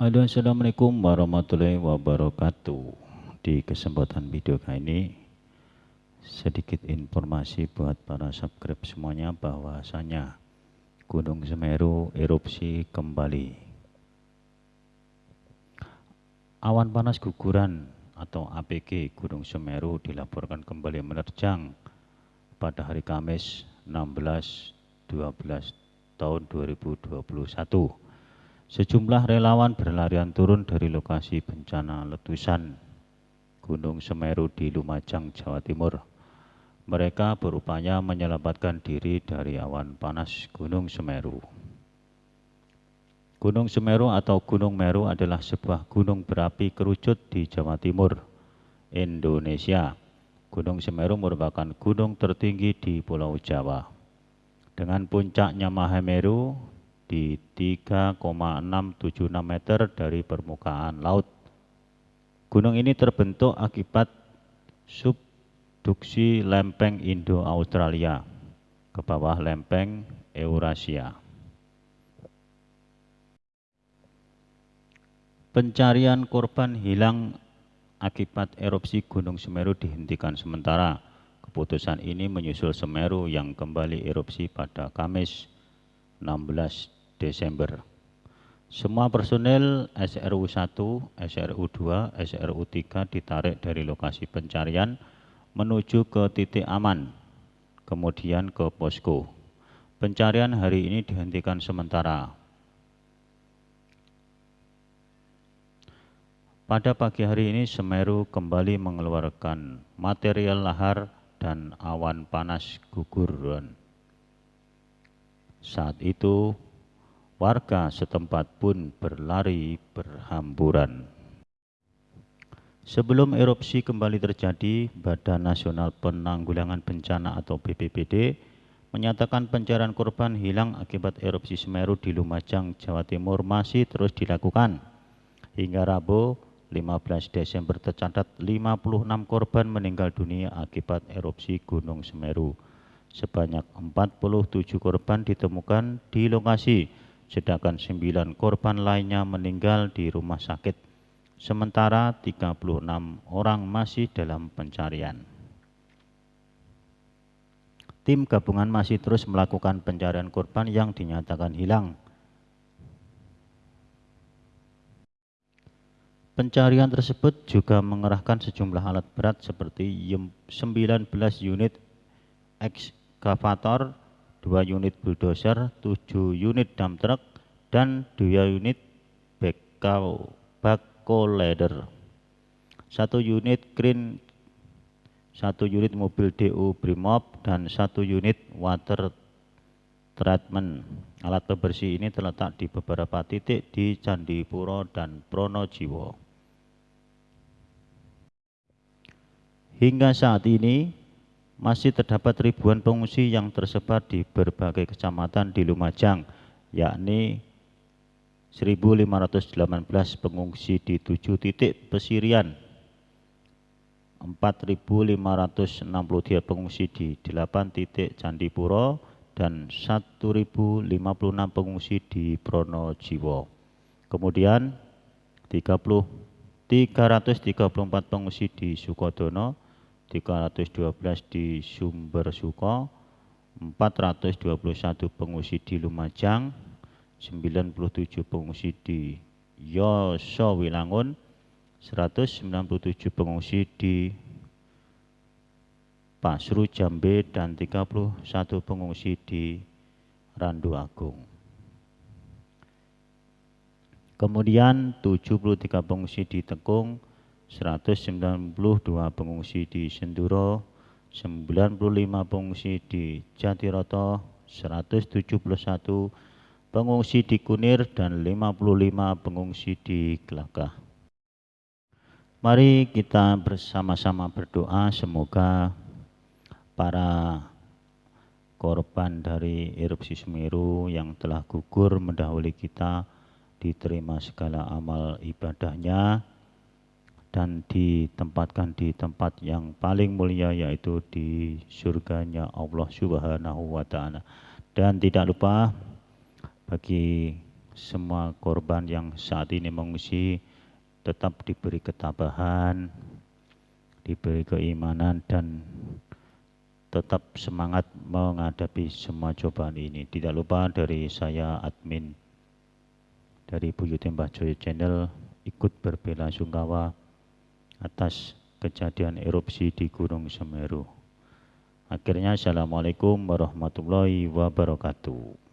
Assalamualaikum warahmatullahi wabarakatuh. Di kesempatan video kali ini Sedikit informasi buat para subscribe semuanya bahwasanya Gunung Semeru erupsi kembali. Awan panas guguran atau APG Gunung Semeru dilaporkan kembali menerjang pada hari Kamis 16 12 tahun 2021 Sejumlah relawan berlarian turun dari lokasi bencana letusan Gunung Semeru di Lumajang, Jawa Timur. Mereka berupaya menyelamatkan diri dari awan panas Gunung Semeru. Gunung Semeru atau Gunung Meru adalah sebuah gunung berapi kerucut di Jawa Timur, Indonesia. Gunung Semeru merupakan gunung tertinggi di Pulau Jawa. Dengan puncaknya Mahameru di 3,676 meter dari permukaan laut. Gunung ini terbentuk akibat subduksi lempeng Indo-Australia ke bawah lempeng Eurasia. Pencarian korban hilang akibat erupsi Gunung Semeru dihentikan sementara. Keputusan ini menyusul Semeru yang kembali erupsi pada Kamis 16 Desember. Semua personel SRU 1, SRU 2, SRU 3 ditarik dari lokasi pencarian menuju ke titik aman, kemudian ke posko. Pencarian hari ini dihentikan sementara. Pada pagi hari ini Semeru kembali mengeluarkan material lahar dan awan panas guguran. Saat itu warga setempat pun berlari berhamburan. Sebelum erupsi kembali terjadi, Badan Nasional Penanggulangan Bencana atau BPBD menyatakan pencarian korban hilang akibat erupsi Semeru di Lumajang, Jawa Timur masih terus dilakukan. Hingga Rabu 15 Desember tercatat 56 korban meninggal dunia akibat erupsi Gunung Semeru sebanyak 47 korban ditemukan di lokasi, sedangkan 9 korban lainnya meninggal di rumah sakit. Sementara 36 orang masih dalam pencarian. Tim gabungan masih terus melakukan pencarian korban yang dinyatakan hilang. Pencarian tersebut juga mengerahkan sejumlah alat berat seperti 19 unit X excavator, 2 unit bulldozer, 7 unit dump truck, dan 2 unit backhoe ladder. 1 unit crane, 1 unit mobil DU Brimob, dan 1 unit water treatment. Alat pembersih ini terletak di beberapa titik di Candipuro dan Pronojiwo. Hingga saat ini, masih terdapat ribuan pengungsi yang tersebar di berbagai kecamatan di Lumajang, yakni 1.518 pengungsi di tujuh titik pesirian, 4.563 pengungsi di delapan titik Candipuro, dan 1.056 pengungsi di Pronojiwo. Kemudian 30, 334 pengungsi di Sukodono, 312 di Sumber Suko, 421 pengungsi di Lumajang, 97 pengungsi di Yoso Wilangun, 197 pengungsi di Pasru Jambe dan 31 pengungsi di Randu Agung. Kemudian 73 pengungsi di Tekung, 192 pengungsi di Senduro, 95 pengungsi di Jatiroto, 171 pengungsi di Kunir, dan 55 pengungsi di Gelagah. Mari kita bersama-sama berdoa semoga para korban dari erupsi Semeru yang telah gugur mendahului kita diterima segala amal ibadahnya dan ditempatkan di tempat yang paling mulia yaitu di surganya Allah Subhanahu wa taala. Dan tidak lupa bagi semua korban yang saat ini mengungsi tetap diberi ketabahan, diberi keimanan dan tetap semangat menghadapi semua cobaan ini. Tidak lupa dari saya admin dari Buyut Mbah Channel ikut berbela sungkawa atas kejadian erupsi di Gunung Semeru. Akhirnya Assalamualaikum warahmatullahi wabarakatuh.